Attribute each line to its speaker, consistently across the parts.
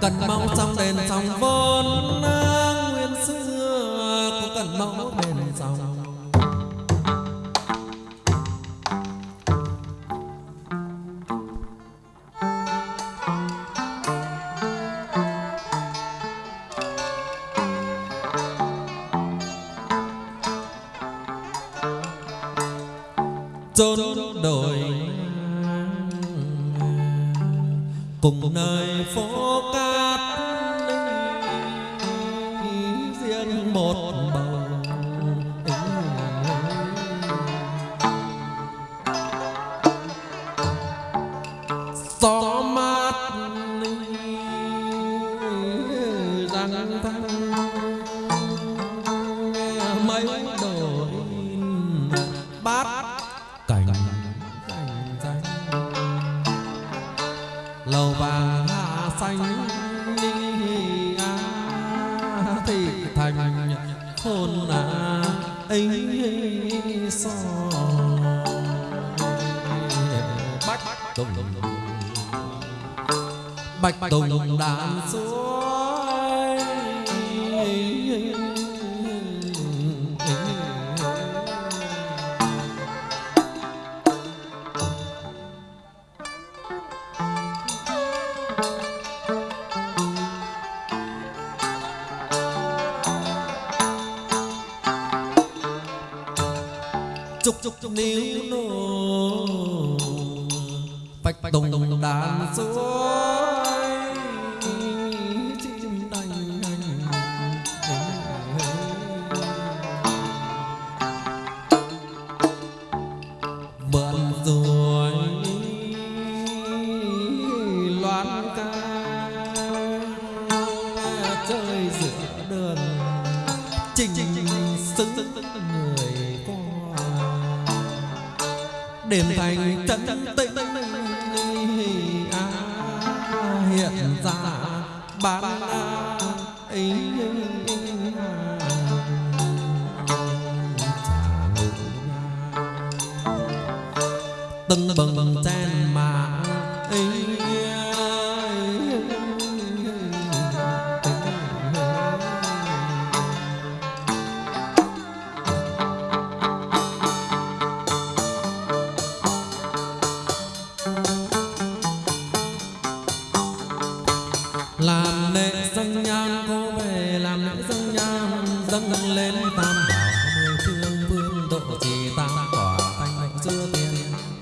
Speaker 1: cần mau trong đền trong vốn nguyên xưa cũng cần mau đền dòng chốn đổi cùng nơi phố ấy so bách tùng. Bạch tùng đàn suối chúc chúc níu nô bạch tùng đàn ca. Chơi giữa đường. Trình xứng người đền thành trấn tĩnh à, hiện ra bán ấy. Tưng bừng chen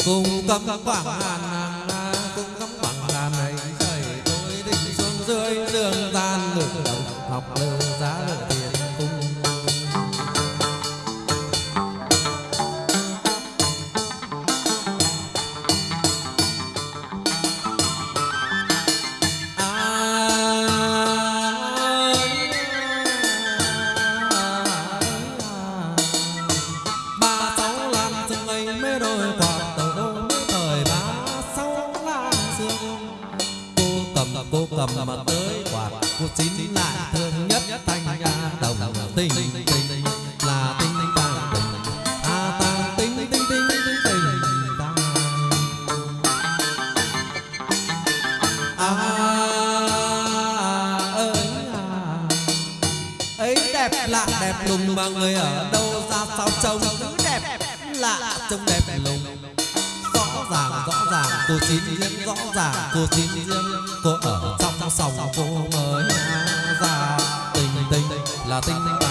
Speaker 1: com tâm quả hàn cầm mà tới quạt cô chín lại thương nhất thanh nhà đồng tình tình. Là tình tàng tình à tàng tình tình tình tình tình tàng à, à, à ấy đẹp lạ đẹp lùng mà người ở đâu ra sao trông cứ đẹp lạ trông đẹp lùng. Rõ ràng rõ ràng, cô chín riêng, rõ ràng cô chín riêng. Cô ở trong sòng cô mới ra. Tình tình là tình tình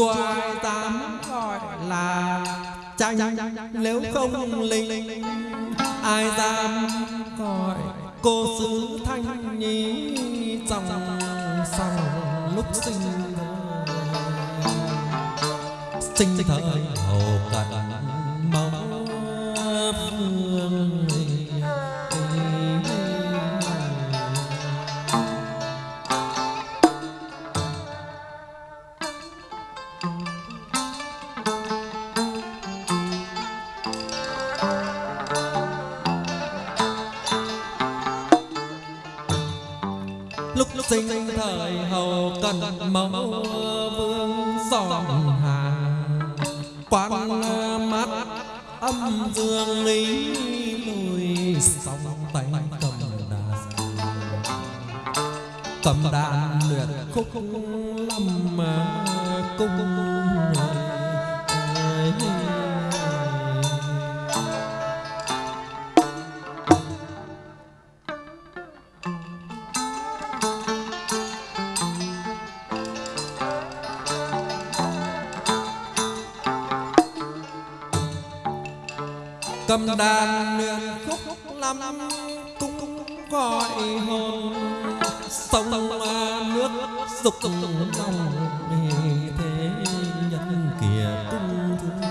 Speaker 1: không cho ai dám gọi là tranh nếu không linh, ai dám gọi cô sứ thanh nhi dòng sòng lúc sinh? Sinh thời hầu cận lúc lúc sinh thời hầu cần mẫu vương dòm hà. Quan mắt âm dương lý lùi sóng tay cầm đàn. Cầm đàn luyện khúc lâm cung cầm đàn luyện khúc lắm, cũng gọi hồn. Sông nước dục lòng thế nhân kia cung thương.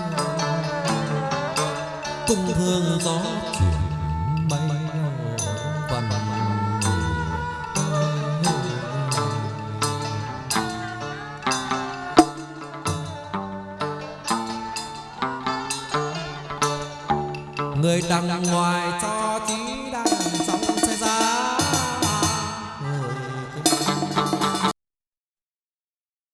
Speaker 1: Cung thương gió chuyển người đằng ngoài cho